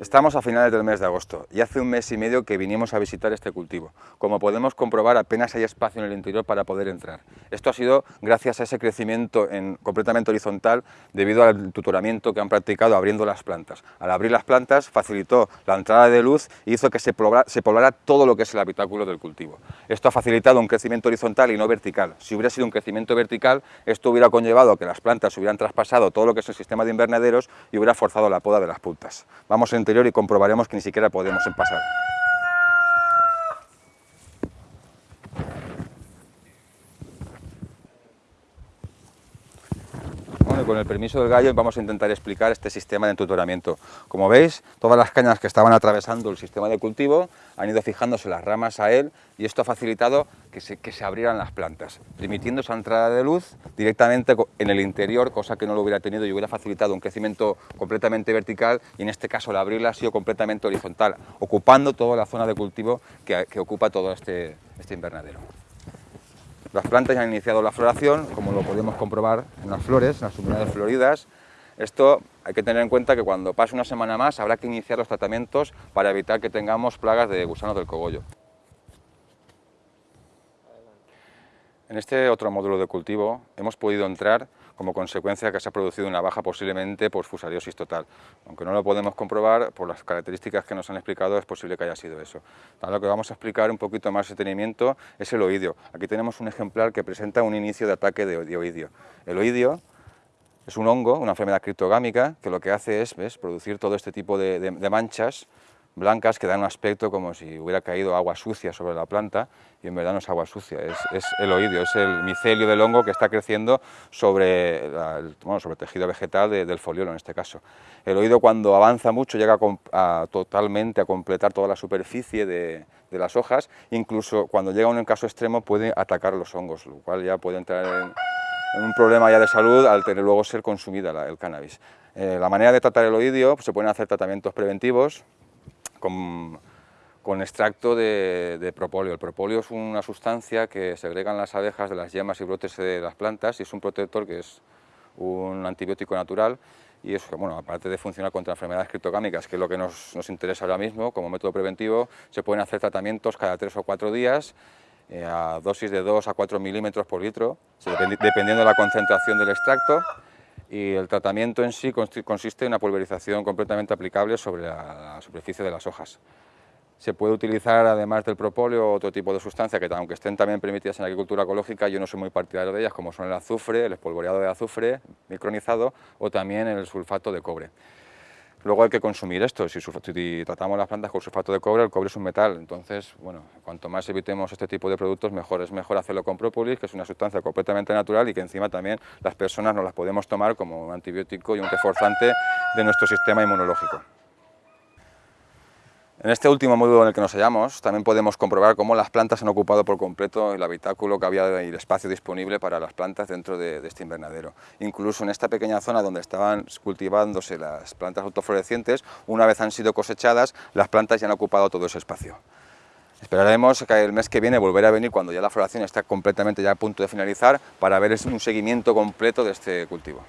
Estamos a finales del mes de agosto y hace un mes y medio que vinimos a visitar este cultivo. Como podemos comprobar apenas hay espacio en el interior para poder entrar. Esto ha sido gracias a ese crecimiento en, completamente horizontal debido al tutoramiento que han practicado abriendo las plantas. Al abrir las plantas facilitó la entrada de luz y hizo que se poblara, todo lo que es el habitáculo del cultivo. Esto ha facilitado un crecimiento horizontal y no vertical. Si hubiera sido un crecimiento vertical, esto hubiera conllevado que las plantas hubieran traspasado todo lo que es el sistema de invernaderos y hubiera forzado la poda de las puntas. Vamos a y comprobaremos que ni siquiera podemos pasar. Con el permiso del gallo vamos a intentar explicar este sistema de entutoramiento. Como veis, todas las cañas que estaban atravesando el sistema de cultivo han ido fijándose las ramas a él y esto ha facilitado que se, que se abrieran las plantas, permitiendo esa entrada de luz directamente en el interior, cosa que no lo hubiera tenido y hubiera facilitado un crecimiento completamente vertical y en este caso al abrirla ha sido completamente horizontal, ocupando toda la zona de cultivo que, que ocupa todo este, este invernadero. Las plantas ya han iniciado la floración, como lo podemos comprobar en las flores, en las unidades floridas. Esto hay que tener en cuenta que cuando pase una semana más habrá que iniciar los tratamientos para evitar que tengamos plagas de gusanos del cogollo. En este otro módulo de cultivo hemos podido entrar como consecuencia que se ha producido una baja posiblemente por fusariosis total. Aunque no lo podemos comprobar, por las características que nos han explicado es posible que haya sido eso. Ahora lo que vamos a explicar un poquito más de detenimiento es el oidio. Aquí tenemos un ejemplar que presenta un inicio de ataque de oidio. El oidio es un hongo, una enfermedad criptogámica, que lo que hace es producir todo este tipo de manchas blancas que dan un aspecto como si hubiera caído agua sucia sobre la planta y en verdad no es agua sucia, es, el oídio, es el micelio del hongo que está creciendo sobre, el, sobre tejido vegetal del foliolo en este caso. El oído cuando avanza mucho llega a, totalmente a completar toda la superficie de, las hojas, incluso cuando llega a un caso extremo puede atacar los hongos, lo cual ya puede entrar en, un problema ya de salud al tener luego ser consumida el cannabis. Eh, la manera de tratar el oídio, pues, se pueden hacer tratamientos preventivos, con, extracto de, propóleo. El propóleo es una sustancia que segregan las abejas de las yemas y brotes de las plantas y es un protector que es un antibiótico natural y eso, bueno, aparte de funcionar contra enfermedades criptogámicas, que es lo que nos, interesa ahora mismo como método preventivo, se pueden hacer tratamientos cada tres o cuatro días eh, a dosis de 2 a 4 milímetros por litro, dependiendo de la concentración del extracto y el tratamiento en sí consiste en una pulverización completamente aplicable sobre la, superficie de las hojas. Se puede utilizar, además del propóleo, otro tipo de sustancia que, aunque estén también permitidas en la agricultura ecológica, yo no soy muy partidario de ellas, como son el azufre, el espolvoreado de azufre micronizado o también el sulfato de cobre. Luego hay que consumir esto, si, tratamos las plantas con sulfato de cobre, el cobre es un metal, entonces, bueno, cuanto más evitemos este tipo de productos, mejor. Es mejor hacerlo con própolis, que es una sustancia completamente natural y que encima también las personas nos las podemos tomar como un antibiótico y un reforzante de nuestro sistema inmunológico. En este último módulo en el que nos hallamos también podemos comprobar cómo las plantas han ocupado por completo el habitáculo que había y el espacio disponible para las plantas dentro de, este invernadero. Incluso en esta pequeña zona donde estaban cultivándose las plantas autoflorecientes, una vez han sido cosechadas, las plantas ya han ocupado todo ese espacio. Esperaremos que el mes que viene volver a venir cuando ya la floración está completamente ya a punto de finalizar para ver un seguimiento completo de este cultivo.